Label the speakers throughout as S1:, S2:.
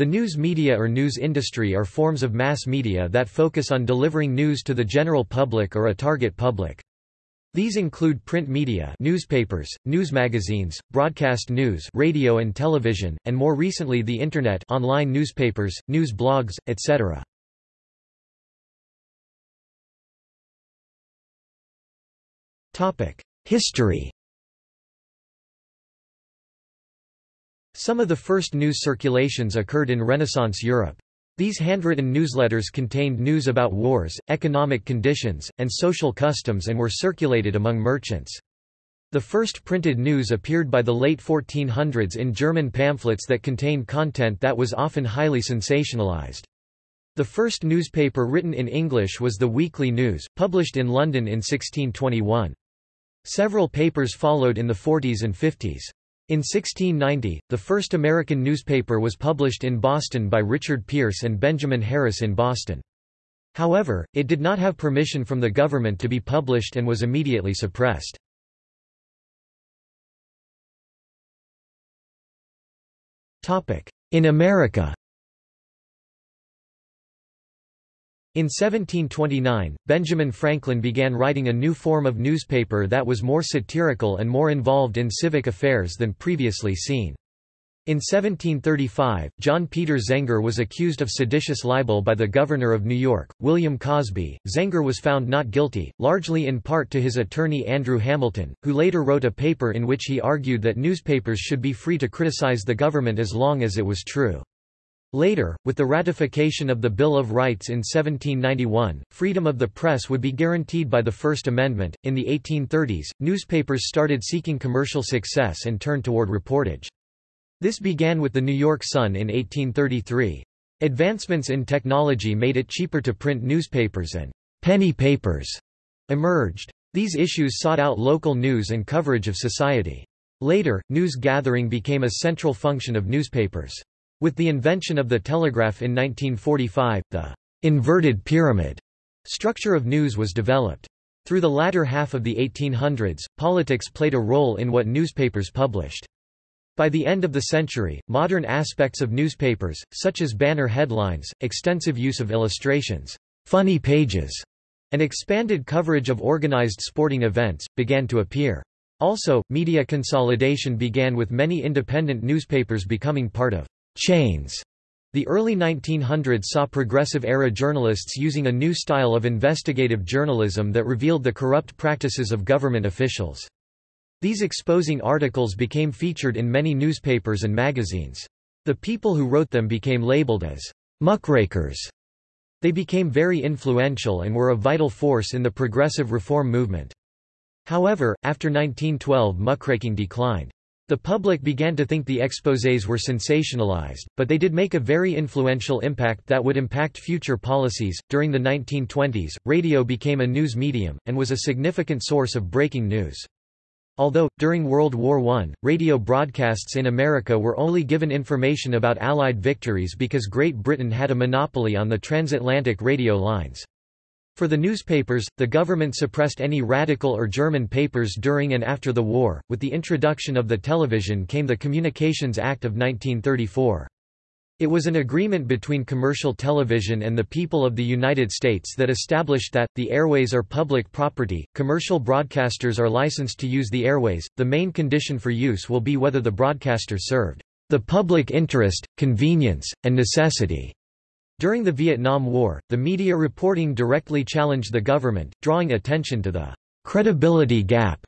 S1: The news media or news industry are forms of mass media that focus on delivering news to the general public or a target public. These include print media newspapers, news magazines, broadcast news radio and television, and more recently the Internet online newspapers, news blogs, etc. History Some of the first news circulations occurred in Renaissance Europe. These handwritten newsletters contained news about wars, economic conditions, and social customs and were circulated among merchants. The first printed news appeared by the late 1400s in German pamphlets that contained content that was often highly sensationalized. The first newspaper written in English was the Weekly News, published in London in 1621. Several papers followed in the 40s and 50s. In 1690, the first American newspaper was published in Boston by Richard Pierce and Benjamin Harris in Boston. However, it did not have permission from the government to be published and was immediately suppressed. In America In 1729, Benjamin Franklin began writing a new form of newspaper that was more satirical and more involved in civic affairs than previously seen. In 1735, John Peter Zenger was accused of seditious libel by the governor of New York, William Cosby. Zenger was found not guilty, largely in part to his attorney Andrew Hamilton, who later wrote a paper in which he argued that newspapers should be free to criticize the government as long as it was true. Later, with the ratification of the Bill of Rights in 1791, freedom of the press would be guaranteed by the First Amendment. In the 1830s, newspapers started seeking commercial success and turned toward reportage. This began with the New York Sun in 1833. Advancements in technology made it cheaper to print newspapers and penny papers emerged. These issues sought out local news and coverage of society. Later, news gathering became a central function of newspapers. With the invention of the telegraph in 1945, the inverted pyramid structure of news was developed. Through the latter half of the 1800s, politics played a role in what newspapers published. By the end of the century, modern aspects of newspapers, such as banner headlines, extensive use of illustrations, funny pages, and expanded coverage of organized sporting events, began to appear. Also, media consolidation began with many independent newspapers becoming part of chains. The early 1900s saw progressive-era journalists using a new style of investigative journalism that revealed the corrupt practices of government officials. These exposing articles became featured in many newspapers and magazines. The people who wrote them became labeled as muckrakers. They became very influential and were a vital force in the progressive reform movement. However, after 1912 muckraking declined. The public began to think the exposés were sensationalized, but they did make a very influential impact that would impact future policies. During the 1920s, radio became a news medium, and was a significant source of breaking news. Although, during World War I, radio broadcasts in America were only given information about Allied victories because Great Britain had a monopoly on the transatlantic radio lines. For the newspapers, the government suppressed any radical or German papers during and after the war. With the introduction of the television came the Communications Act of 1934. It was an agreement between commercial television and the people of the United States that established that, the airways are public property, commercial broadcasters are licensed to use the airways, the main condition for use will be whether the broadcaster served the public interest, convenience, and necessity. During the Vietnam War, the media reporting directly challenged the government, drawing attention to the credibility gap.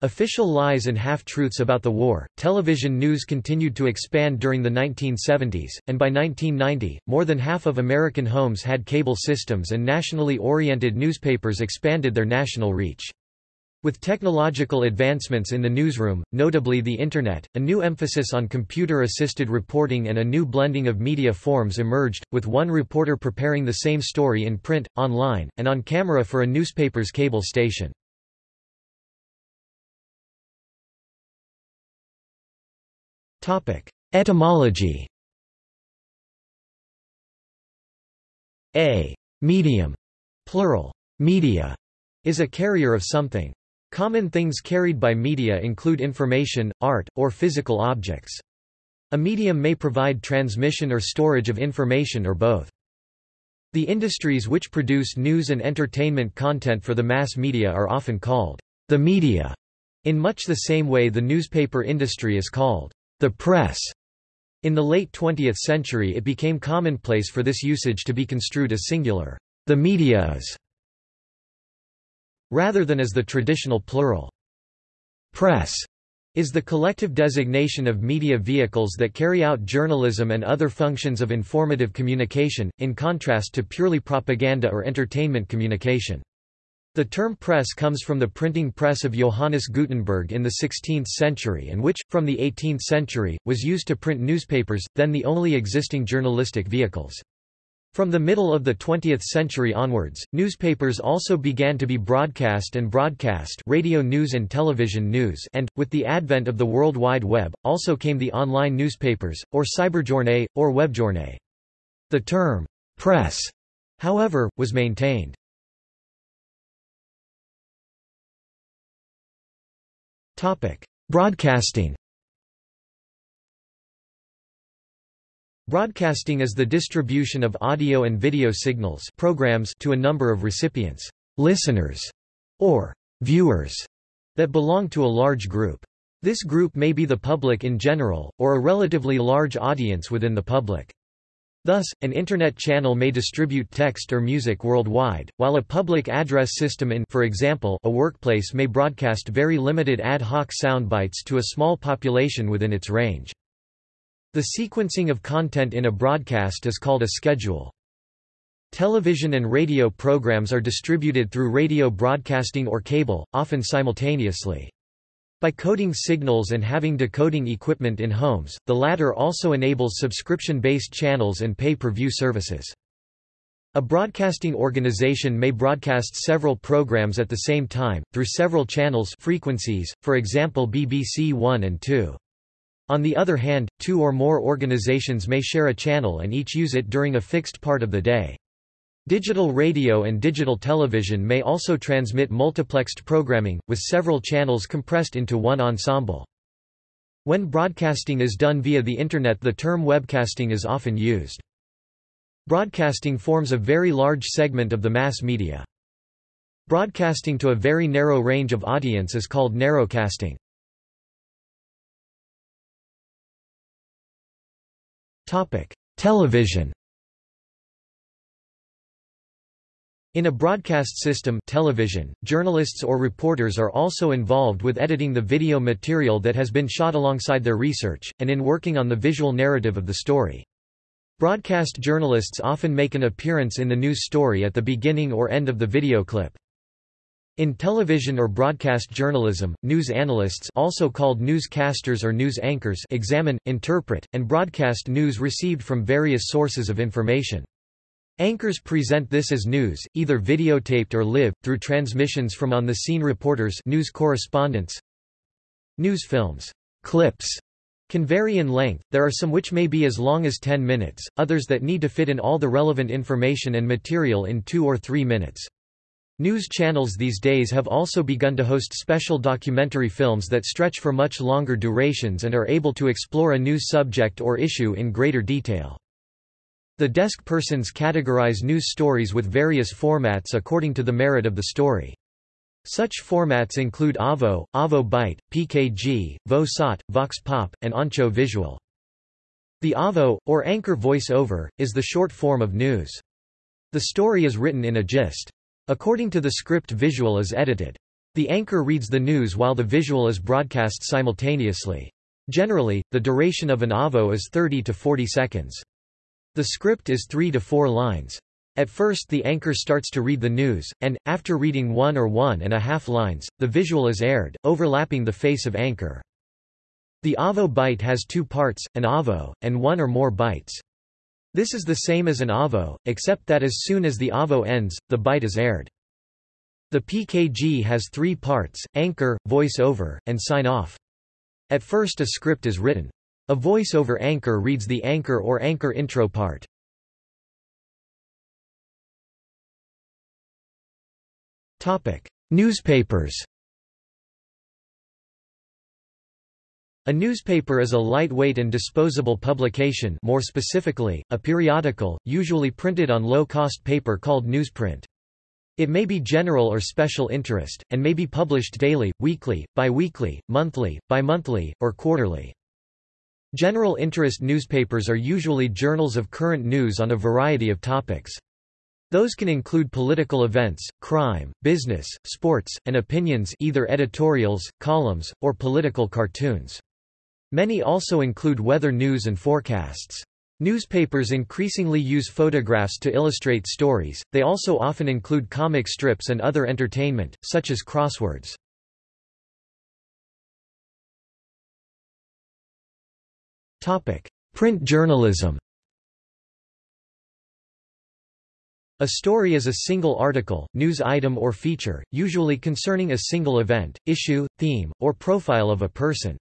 S1: Official lies and half-truths about the war. Television news continued to expand during the 1970s, and by 1990, more than half of American homes had cable systems and nationally oriented newspapers expanded their national reach. With technological advancements in the newsroom, notably the Internet, a new emphasis on computer-assisted reporting and a new blending of media forms emerged, with one reporter preparing the same story in print, online, and on camera for a newspaper's cable station. Etymology A. Medium, plural, media, is a carrier of something. Common things carried by media include information, art, or physical objects. A medium may provide transmission or storage of information or both. The industries which produce news and entertainment content for the mass media are often called the media, in much the same way the newspaper industry is called the press. In the late 20th century it became commonplace for this usage to be construed as singular, the media is, rather than as the traditional plural. Press is the collective designation of media vehicles that carry out journalism and other functions of informative communication, in contrast to purely propaganda or entertainment communication. The term press comes from the printing press of Johannes Gutenberg in the 16th century and which, from the 18th century, was used to print newspapers, then the only existing journalistic vehicles. From the middle of the 20th century onwards, newspapers also began to be broadcast and broadcast radio news and television news and, with the advent of the World Wide Web, also came the online newspapers, or cyberjournée, or webjournée. The term, press, however, was maintained. Broadcasting Broadcasting is the distribution of audio and video signals programs to a number of recipients, listeners, or viewers that belong to a large group. This group may be the public in general, or a relatively large audience within the public. Thus, an Internet channel may distribute text or music worldwide, while a public address system in for example, a workplace may broadcast very limited ad hoc soundbites to a small population within its range. The sequencing of content in a broadcast is called a schedule. Television and radio programs are distributed through radio broadcasting or cable, often simultaneously. By coding signals and having decoding equipment in homes, the latter also enables subscription-based channels and pay-per-view services. A broadcasting organization may broadcast several programs at the same time, through several channels frequencies, for example BBC One and Two. On the other hand, two or more organizations may share a channel and each use it during a fixed part of the day. Digital radio and digital television may also transmit multiplexed programming, with several channels compressed into one ensemble. When broadcasting is done via the Internet the term webcasting is often used. Broadcasting forms a very large segment of the mass media. Broadcasting to a very narrow range of audience is called narrowcasting. Television In a broadcast system television, journalists or reporters are also involved with editing the video material that has been shot alongside their research, and in working on the visual narrative of the story. Broadcast journalists often make an appearance in the news story at the beginning or end of the video clip. In television or broadcast journalism, news analysts also called newscasters or news anchors examine, interpret, and broadcast news received from various sources of information. Anchors present this as news, either videotaped or live, through transmissions from on-the-scene reporters news correspondents. News films clips can vary in length, there are some which may be as long as 10 minutes, others that need to fit in all the relevant information and material in 2 or 3 minutes. News channels these days have also begun to host special documentary films that stretch for much longer durations and are able to explore a news subject or issue in greater detail. The desk persons categorize news stories with various formats according to the merit of the story. Such formats include AVO, AVO Byte, PKG, VO-SOT, Vox Pop, and Anchor Visual. The AVO, or anchor voice-over, is the short form of news. The story is written in a gist. According to the script visual is edited. The anchor reads the news while the visual is broadcast simultaneously. Generally, the duration of an AVO is 30 to 40 seconds. The script is 3 to 4 lines. At first the anchor starts to read the news, and, after reading one or one and a half lines, the visual is aired, overlapping the face of anchor. The AVO byte has two parts, an AVO, and one or more bytes. This is the same as an AVO, except that as soon as the AVO ends, the byte is aired. The PKG has three parts, anchor, voice-over, and sign-off. At first a script is written. A voice-over anchor reads the anchor or anchor intro part. Newspapers A newspaper is a lightweight and disposable publication more specifically, a periodical, usually printed on low-cost paper called newsprint. It may be general or special interest, and may be published daily, weekly, biweekly, monthly, bimonthly, or quarterly. General interest newspapers are usually journals of current news on a variety of topics. Those can include political events, crime, business, sports, and opinions either editorials, columns, or political cartoons. Many also include weather news and forecasts. Newspapers increasingly use photographs to illustrate stories, they also often include comic strips and other entertainment, such as crosswords. Print journalism A story is a single article, news item or feature, usually concerning a single event, issue, theme, or profile of a person.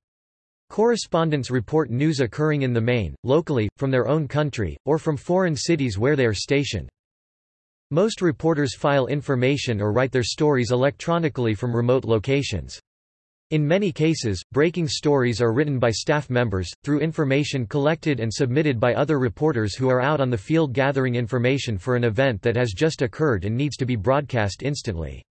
S1: Correspondents report news occurring in the main, locally, from their own country, or from foreign cities where they are stationed. Most reporters file information or write their stories electronically from remote locations. In many cases, breaking stories are written by staff members, through information collected and submitted by other reporters who are out on the field gathering information for an event that has just occurred and needs to be broadcast instantly.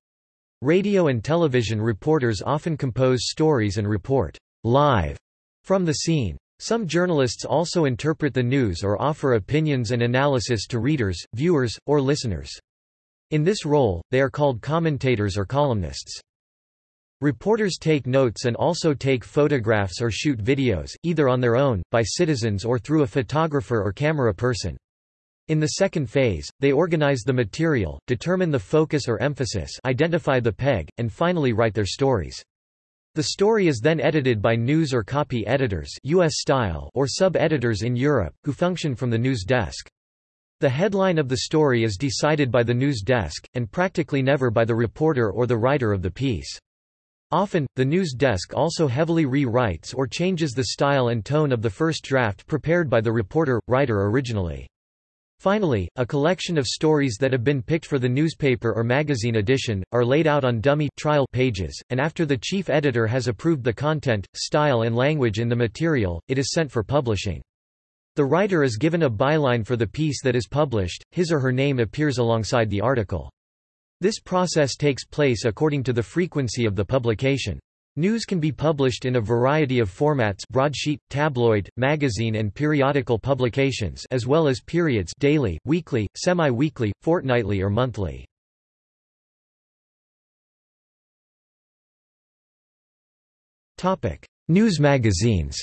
S1: Radio and television reporters often compose stories and report live from the scene. Some journalists also interpret the news or offer opinions and analysis to readers, viewers, or listeners. In this role, they are called commentators or columnists. Reporters take notes and also take photographs or shoot videos, either on their own, by citizens or through a photographer or camera person. In the second phase, they organize the material, determine the focus or emphasis identify the peg, and finally write their stories. The story is then edited by news or copy editors US style or sub-editors in Europe, who function from the news desk. The headline of the story is decided by the news desk, and practically never by the reporter or the writer of the piece. Often, the news desk also heavily re-writes or changes the style and tone of the first draft prepared by the reporter, writer originally. Finally, a collection of stories that have been picked for the newspaper or magazine edition, are laid out on dummy trial pages, and after the chief editor has approved the content, style and language in the material, it is sent for publishing. The writer is given a byline for the piece that is published, his or her name appears alongside the article. This process takes place according to the frequency of the publication. News can be published in a variety of formats broadsheet, tabloid, magazine and periodical publications as well as periods daily, weekly, semi-weekly, fortnightly or monthly. News magazines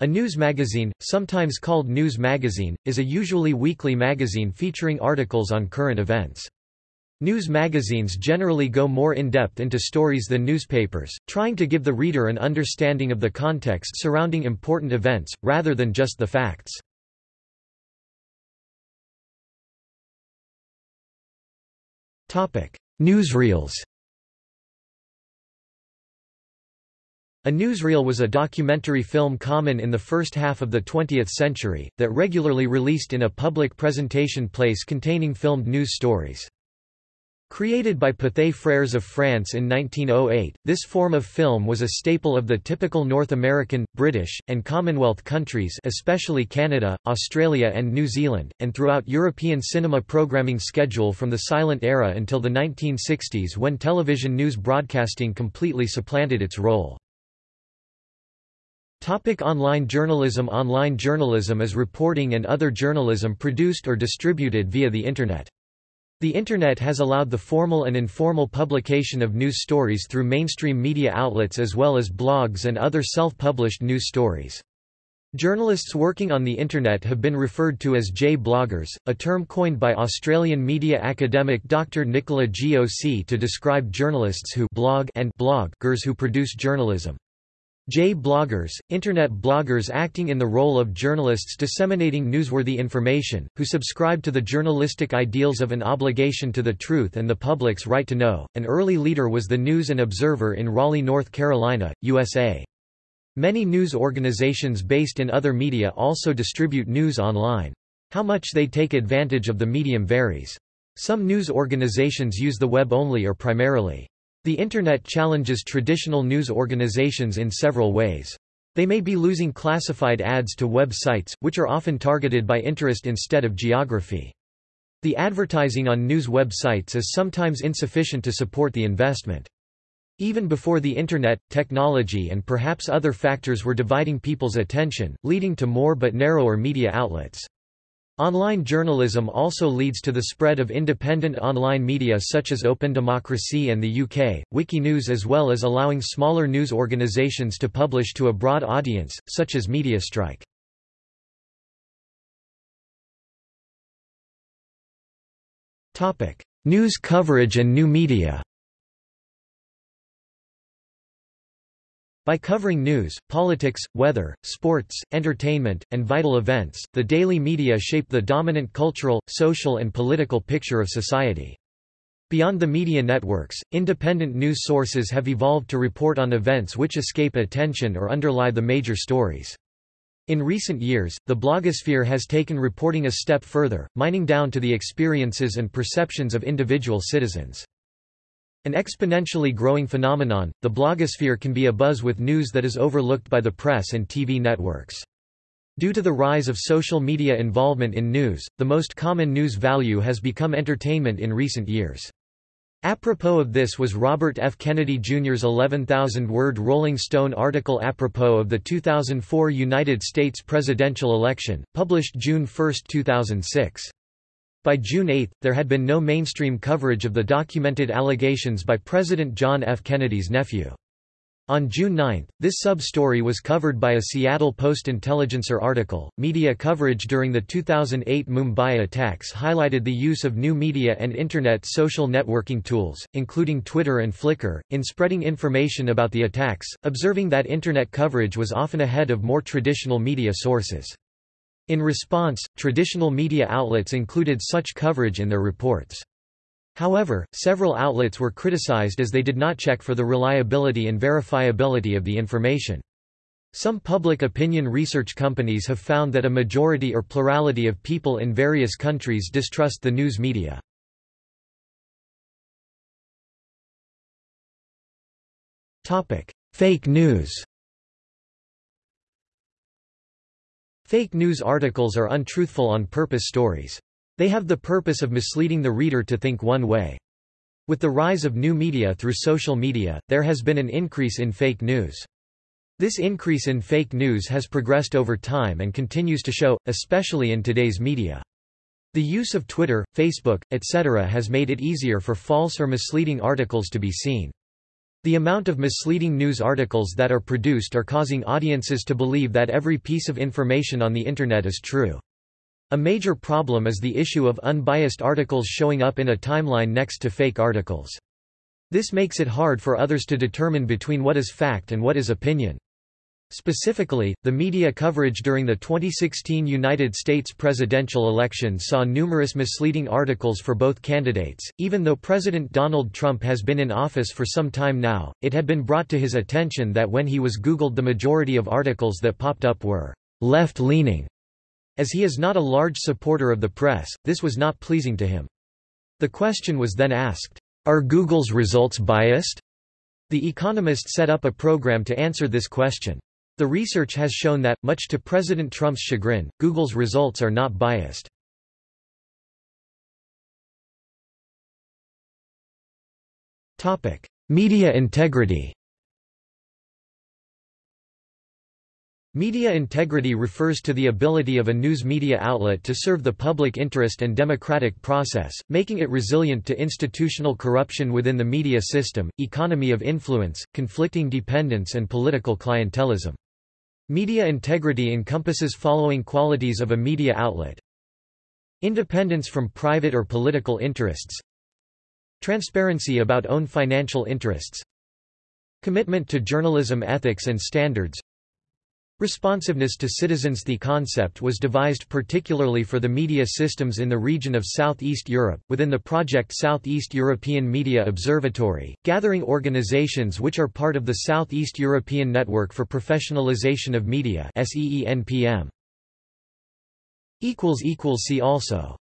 S1: A news magazine, sometimes called news magazine, is a usually weekly magazine featuring articles on current events. News magazines generally go more in-depth into stories than newspapers, trying to give the reader an understanding of the context surrounding important events, rather than just the facts. Newsreels A newsreel was a documentary film common in the first half of the 20th century, that regularly released in a public presentation place containing filmed news stories. Created by Pathé Frères of France in 1908, this form of film was a staple of the typical North American, British, and Commonwealth countries especially Canada, Australia and New Zealand, and throughout European cinema programming schedule from the silent era until the 1960s when television news broadcasting completely supplanted its role. Topic online journalism Online journalism is reporting and other journalism produced or distributed via the Internet. The Internet has allowed the formal and informal publication of news stories through mainstream media outlets as well as blogs and other self-published news stories. Journalists working on the Internet have been referred to as J-bloggers, a term coined by Australian media academic Dr. Nicola Goc to describe journalists who blog and bloggers who produce journalism. J-bloggers, Internet bloggers acting in the role of journalists disseminating newsworthy information, who subscribe to the journalistic ideals of an obligation to the truth and the public's right to know. An early leader was the News and Observer in Raleigh, North Carolina, USA. Many news organizations based in other media also distribute news online. How much they take advantage of the medium varies. Some news organizations use the web only or primarily. The Internet challenges traditional news organizations in several ways. They may be losing classified ads to web sites, which are often targeted by interest instead of geography. The advertising on news websites is sometimes insufficient to support the investment. Even before the Internet, technology and perhaps other factors were dividing people's attention, leading to more but narrower media outlets. Online journalism also leads to the spread of independent online media such as Open Democracy and the UK, Wikinews as well as allowing smaller news organisations to publish to a broad audience, such as MediaStrike. News coverage and new media By covering news, politics, weather, sports, entertainment, and vital events, the daily media shape the dominant cultural, social and political picture of society. Beyond the media networks, independent news sources have evolved to report on events which escape attention or underlie the major stories. In recent years, the blogosphere has taken reporting a step further, mining down to the experiences and perceptions of individual citizens. An exponentially growing phenomenon, the blogosphere can be abuzz with news that is overlooked by the press and TV networks. Due to the rise of social media involvement in news, the most common news value has become entertainment in recent years. Apropos of this was Robert F. Kennedy Jr.'s 11,000-word Rolling Stone article apropos of the 2004 United States presidential election, published June 1, 2006. By June 8, there had been no mainstream coverage of the documented allegations by President John F. Kennedy's nephew. On June 9, this sub-story was covered by a Seattle Post-Intelligencer article. Media coverage during the 2008 Mumbai attacks highlighted the use of new media and internet social networking tools, including Twitter and Flickr, in spreading information about the attacks, observing that internet coverage was often ahead of more traditional media sources. In response, traditional media outlets included such coverage in their reports. However, several outlets were criticized as they did not check for the reliability and verifiability of the information. Some public opinion research companies have found that a majority or plurality of people in various countries distrust the news media. Fake news Fake news articles are untruthful on purpose stories. They have the purpose of misleading the reader to think one way. With the rise of new media through social media, there has been an increase in fake news. This increase in fake news has progressed over time and continues to show, especially in today's media. The use of Twitter, Facebook, etc. has made it easier for false or misleading articles to be seen. The amount of misleading news articles that are produced are causing audiences to believe that every piece of information on the Internet is true. A major problem is the issue of unbiased articles showing up in a timeline next to fake articles. This makes it hard for others to determine between what is fact and what is opinion. Specifically, the media coverage during the 2016 United States presidential election saw numerous misleading articles for both candidates. Even though President Donald Trump has been in office for some time now, it had been brought to his attention that when he was Googled, the majority of articles that popped up were left leaning. As he is not a large supporter of the press, this was not pleasing to him. The question was then asked Are Google's results biased? The Economist set up a program to answer this question. The research has shown that, much to President Trump's chagrin, Google's results are not biased. Media integrity Media integrity refers to the ability of a news media outlet to serve the public interest and democratic process, making it resilient to institutional corruption within the media system, economy of influence, conflicting dependence and political clientelism. Media integrity encompasses following qualities of a media outlet. Independence from private or political interests. Transparency about own financial interests. Commitment to journalism ethics and standards. Responsiveness to citizens The concept was devised particularly for the media systems in the region of Southeast Europe, within the project Southeast European Media Observatory, gathering organizations which are part of the Southeast European Network for Professionalization of Media See also